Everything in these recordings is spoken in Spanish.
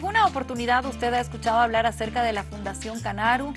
alguna oportunidad usted ha escuchado hablar acerca de la Fundación Canaru?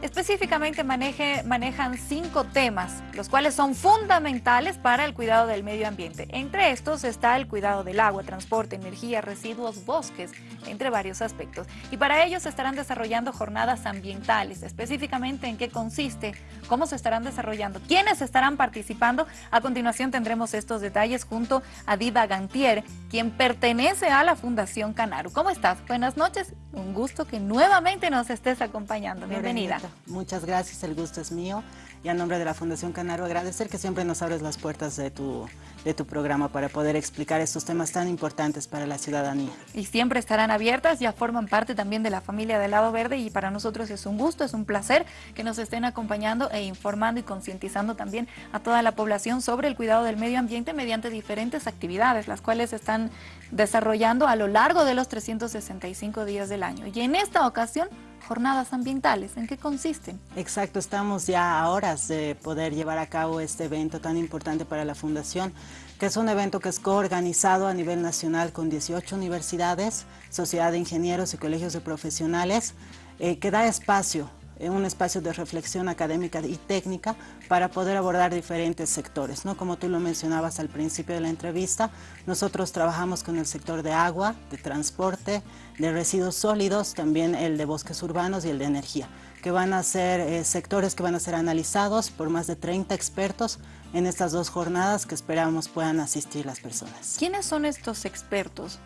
Específicamente maneje, manejan cinco temas, los cuales son fundamentales para el cuidado del medio ambiente. Entre estos está el cuidado del agua, transporte, energía, residuos, bosques, entre varios aspectos. Y para ello se estarán desarrollando jornadas ambientales, específicamente en qué consiste, cómo se estarán desarrollando, quiénes estarán participando. A continuación tendremos estos detalles junto a Diva Gantier, quien pertenece a la Fundación Canaru. ¿Cómo estás? Buenas noches, un gusto que nuevamente nos estés acompañando. Bienvenida. Muchas gracias, el gusto es mío. Y a nombre de la Fundación Canaru agradecer que siempre nos abres las puertas de tu, de tu programa para poder explicar estos temas tan importantes para la ciudadanía. Y siempre estarán abiertas, ya forman parte también de la familia del Lado Verde y para nosotros es un gusto, es un placer que nos estén acompañando e informando y concientizando también a toda la población sobre el cuidado del medio ambiente mediante diferentes actividades, las cuales están desarrollando a lo largo de los 365 días del año. Y en esta ocasión jornadas ambientales. ¿En qué consisten? Exacto, estamos ya a horas de poder llevar a cabo este evento tan importante para la Fundación, que es un evento que es coorganizado a nivel nacional con 18 universidades, sociedad de ingenieros y colegios de profesionales, eh, que da espacio un espacio de reflexión académica y técnica para poder abordar diferentes sectores. ¿no? Como tú lo mencionabas al principio de la entrevista, nosotros trabajamos con el sector de agua, de transporte, de residuos sólidos, también el de bosques urbanos y el de energía, que van a ser eh, sectores que van a ser analizados por más de 30 expertos en estas dos jornadas que esperamos puedan asistir las personas. ¿Quiénes son estos expertos?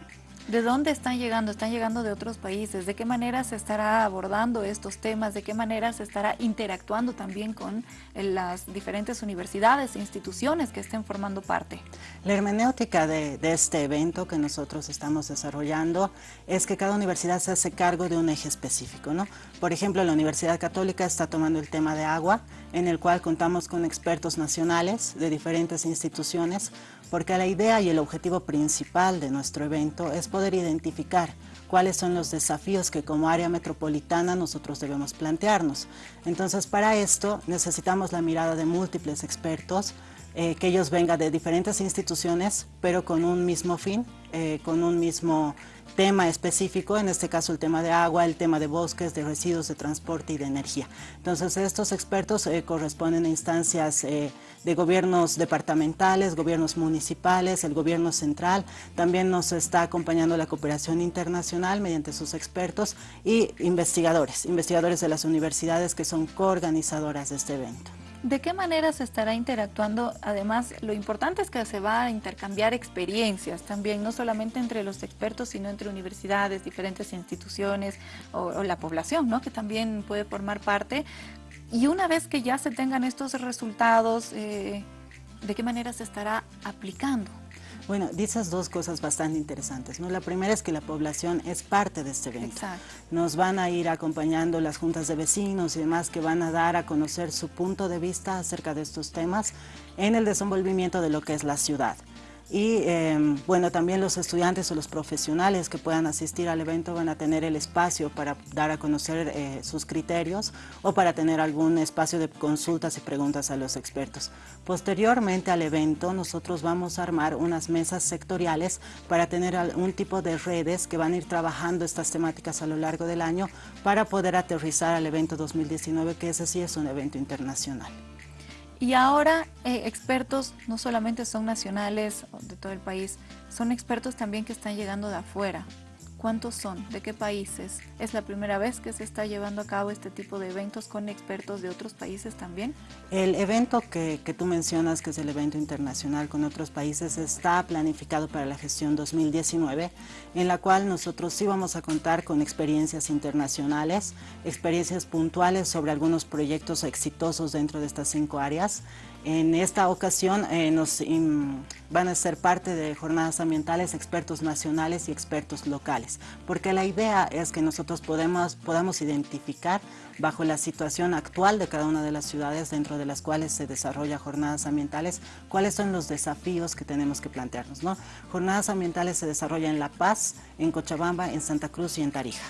¿De dónde están llegando? ¿Están llegando de otros países? ¿De qué manera se estará abordando estos temas? ¿De qué manera se estará interactuando también con eh, las diferentes universidades e instituciones que estén formando parte? La hermenéutica de, de, este evento que nosotros estamos desarrollando es que cada universidad se hace cargo de un eje específico. ¿no? Por ejemplo, la Universidad Católica está tomando el tema de agua, en el cual contamos con expertos nacionales de diferentes instituciones, porque la idea y el objetivo principal de nuestro evento es poder identificar cuáles son los desafíos que como área metropolitana nosotros debemos plantearnos. Entonces, para esto necesitamos la mirada de múltiples expertos, eh, que ellos vengan de diferentes instituciones, pero con un mismo fin, eh, con un mismo tema específico, en este caso el tema de agua, el tema de bosques, de residuos, de transporte y de energía. Entonces estos expertos eh, corresponden a instancias eh, de gobiernos departamentales, gobiernos municipales, el gobierno central, también nos está acompañando la cooperación internacional mediante sus expertos y investigadores, investigadores de las universidades que son coorganizadoras de este evento. ¿De qué manera se estará interactuando? Además, lo importante es que se va a intercambiar experiencias también, no solamente entre los expertos, sino entre universidades, diferentes instituciones o, la población, ¿no? que también puede formar parte. Y una vez que ya se tengan estos resultados, eh, ¿de qué manera se estará aplicando? Bueno, dices dos cosas bastante interesantes. ¿no? La primera es que la población es parte de este evento. Nos van a ir acompañando las juntas de vecinos y demás que van a dar a conocer su punto de vista acerca de estos temas en el desenvolvimiento de lo que es la ciudad. Y em, bueno, también los estudiantes o los profesionales que puedan asistir al evento van a tener el espacio para dar a conocer eh, sus criterios o para tener algún espacio de consultas y preguntas a los expertos. Posteriormente al evento nosotros vamos a armar unas mesas sectoriales para tener algún tipo de redes que van a ir trabajando estas temáticas a lo largo del año para poder aterrizar al evento 2019 que ese sí es un evento internacional. Y ahora eh, expertos no solamente son nacionales de todo el país, son expertos también que están llegando de afuera. ¿Cuántos son? ¿De qué países? ¿Es la primera vez que se está llevando a cabo este tipo de eventos con expertos de otros países también? El evento que, que, tú mencionas, que es el evento internacional con otros países, está planificado para la gestión 2019, en la cual nosotros sí vamos a contar con experiencias internacionales, experiencias puntuales sobre algunos proyectos exitosos dentro de estas cinco áreas, en esta ocasión eh, nos van a ser parte de jornadas ambientales expertos nacionales y expertos locales, porque la idea es que nosotros podemos, podamos identificar bajo la situación actual de cada una de las ciudades dentro de las cuales se desarrolla jornadas ambientales, cuáles son los desafíos que tenemos que plantearnos. ¿no? Jornadas ambientales se desarrollan en La Paz, en Cochabamba, en Santa Cruz y en Tarija.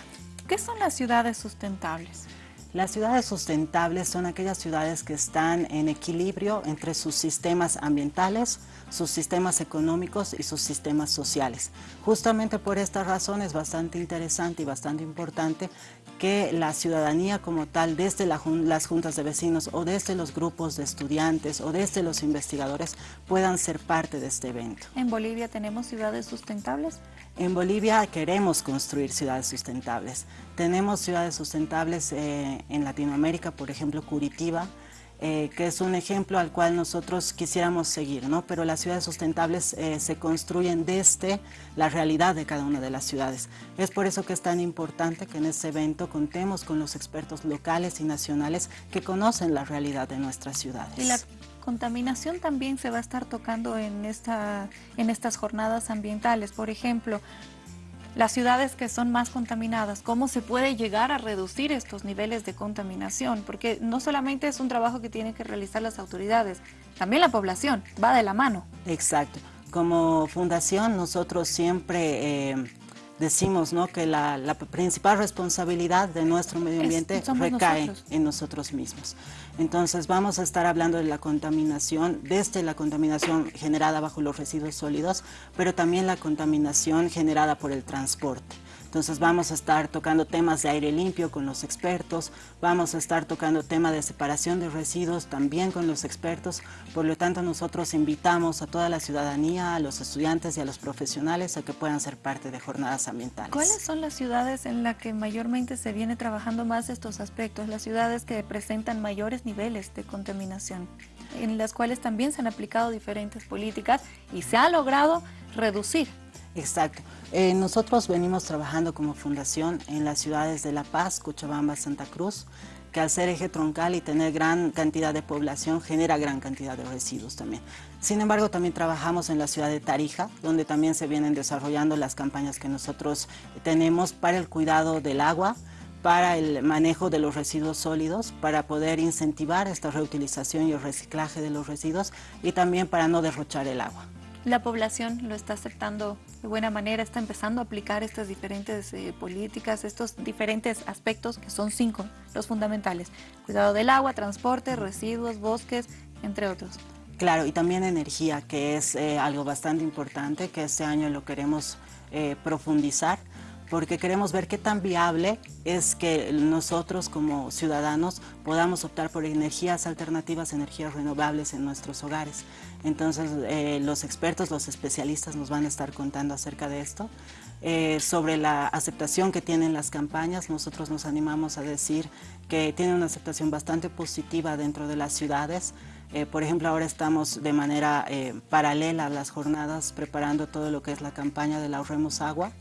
¿Qué son las ciudades sustentables? Las ciudades sustentables son aquellas ciudades que están en equilibrio entre sus sistemas ambientales, sus sistemas económicos y sus sistemas sociales. Justamente por esta razón es bastante interesante y bastante importante que la ciudadanía como tal, desde las juntas de vecinos o desde los grupos de estudiantes o desde los investigadores, puedan ser parte de este evento. ¿En Bolivia tenemos ciudades sustentables? En Bolivia queremos construir ciudades sustentables. Tenemos ciudades sustentables eh, en Latinoamérica, por ejemplo Curitiba, eh, que es un ejemplo al cual nosotros quisiéramos seguir, ¿no? pero las ciudades sustentables eh, se construyen desde la realidad de cada una de las ciudades. Es por eso que es tan importante que en este evento contemos con los expertos locales y nacionales que conocen la realidad de nuestras ciudades. Contaminación también se va a estar tocando en, esta, en estas jornadas ambientales. Por ejemplo, las ciudades que son más contaminadas, cómo se puede llegar a reducir estos niveles de contaminación, porque no solamente es un trabajo que tienen que realizar las autoridades, también la población va de la mano. Exacto. Como fundación nosotros siempre eh, decimos ¿no? que la, principal responsabilidad de nuestro medio ambiente recae en nosotros mismos. Entonces vamos a estar hablando de la contaminación, desde la contaminación generada bajo los residuos sólidos, pero también la contaminación generada por el transporte. Entonces vamos a estar tocando temas de aire limpio con los expertos, vamos a estar tocando tema de separación de residuos también con los expertos, por lo tanto nosotros invitamos a toda la ciudadanía, a los estudiantes y a los profesionales a que puedan ser parte de jornadas ambientales. ¿Cuáles son las ciudades en las que mayormente se viene trabajando más estos aspectos? Las ciudades que presentan mayores niveles de contaminación, en las cuales también se han aplicado diferentes políticas y se ha logrado reducir Exacto. Eh, nosotros venimos trabajando como fundación en las ciudades de La Paz, Cochabamba, Santa Cruz, que al ser eje troncal y tener gran cantidad de población genera gran cantidad de residuos también. Sin embargo, también trabajamos en la ciudad de Tarija, donde también se vienen desarrollando las campañas que nosotros tenemos para el cuidado del agua, para el manejo de los residuos sólidos, para poder incentivar esta reutilización y el reciclaje de los residuos y también para no derrochar el agua la población lo está aceptando de buena manera, está empezando a aplicar estas diferentes eh, políticas, estos diferentes aspectos que son cinco, los fundamentales. Cuidado del agua, transporte, residuos, bosques, entre otros. Claro, y también energía, que es eh, algo bastante importante, que este año lo queremos eh, profundizar porque queremos ver qué tan viable es que nosotros como ciudadanos podamos optar por energías alternativas, energías renovables en nuestros hogares. Entonces eh, los expertos, los especialistas nos van a estar contando acerca de esto. Eh, sobre la aceptación que tienen las campañas, nosotros nos animamos a decir que tienen una aceptación bastante positiva dentro de las ciudades. Eh, por ejemplo, ahora estamos de manera paralela a las jornadas preparando todo lo que es la campaña de la Ahorremos Agua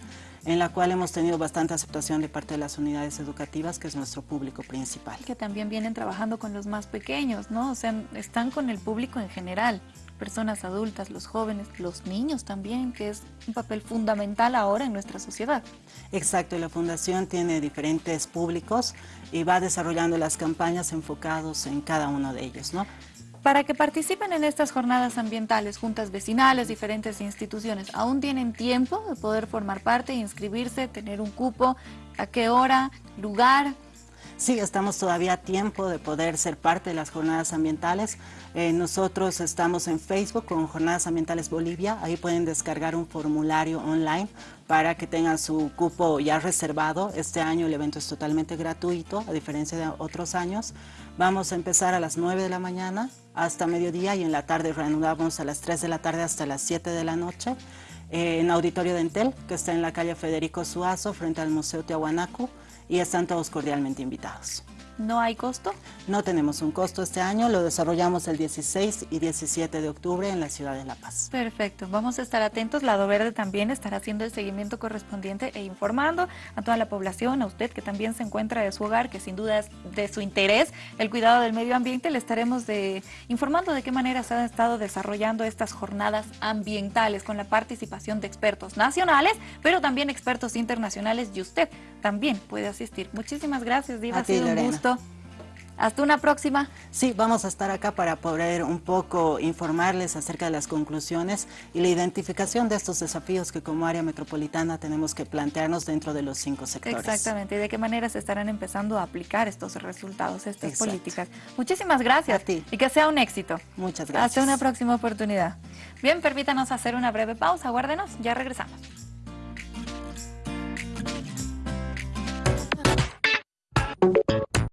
en la cual hemos tenido bastante aceptación de parte de las unidades educativas, que es nuestro público principal. Que también vienen trabajando con los más pequeños, ¿no? O sea, están con el público en general, personas adultas, los jóvenes, los niños también, que es un papel fundamental ahora en nuestra sociedad. Exacto, y la Fundación tiene diferentes públicos y va desarrollando las campañas enfocados en cada uno de ellos, ¿no? Para que participen en estas jornadas ambientales, juntas vecinales, diferentes instituciones, ¿aún tienen tiempo de poder formar parte, inscribirse, tener un cupo? ¿A qué hora? ¿Lugar? Sí, estamos todavía a tiempo de poder ser parte de las jornadas ambientales. Eh, nosotros estamos en Facebook con Jornadas Ambientales Bolivia. Ahí pueden descargar un formulario online para que tengan su cupo ya reservado. Este año el evento es totalmente gratuito, a diferencia de otros años. Vamos a empezar a las 9 de la mañana hasta mediodía y en la tarde reanudamos a las 3 de la tarde hasta las 7 de la noche en Auditorio Dentel, que está en la calle Federico Suazo, frente al Museo Tiahuanacu y están todos cordialmente invitados. ¿No hay costo? No tenemos un costo este año, lo desarrollamos el 16 y 17 de octubre en la ciudad de La Paz. Perfecto, vamos a estar atentos, Lado Verde también estará haciendo el seguimiento correspondiente e informando a toda la población, a usted que también se encuentra de su hogar, que sin duda es de su interés el cuidado del medio ambiente, le estaremos de, informando de qué manera se han estado desarrollando estas jornadas ambientales con la participación de expertos nacionales, pero también expertos internacionales y usted también puede asistir. Muchísimas gracias, Diva, ha sido un gusto. Hasta una próxima. Sí, vamos a estar acá para poder un poco informarles acerca de las conclusiones y la identificación de estos desafíos que como área metropolitana tenemos que plantearnos dentro de los cinco sectores. Exactamente, y de qué manera se estarán empezando a aplicar estos resultados, estas políticas. Muchísimas gracias. A ti. Y que sea un éxito. Muchas gracias. Hasta una próxima oportunidad. Bien, permítanos hacer una breve pausa, guárdenos, ya regresamos.